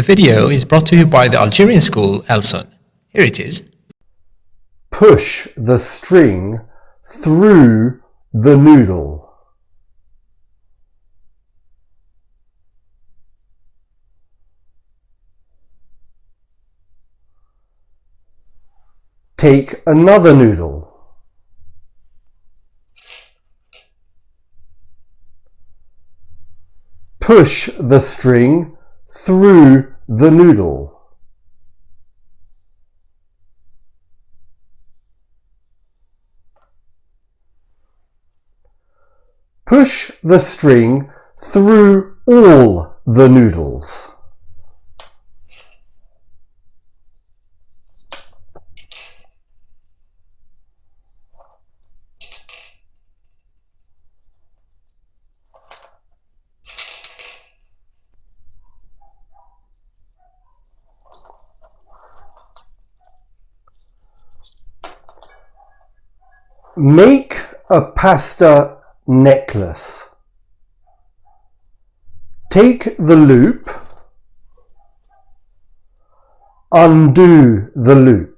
The video is brought to you by the Algerian school Elson. Here it is. Push the string through the noodle. Take another noodle. Push the string through the noodle. Push the string through all the noodles. Make a pasta necklace. Take the loop, undo the loop.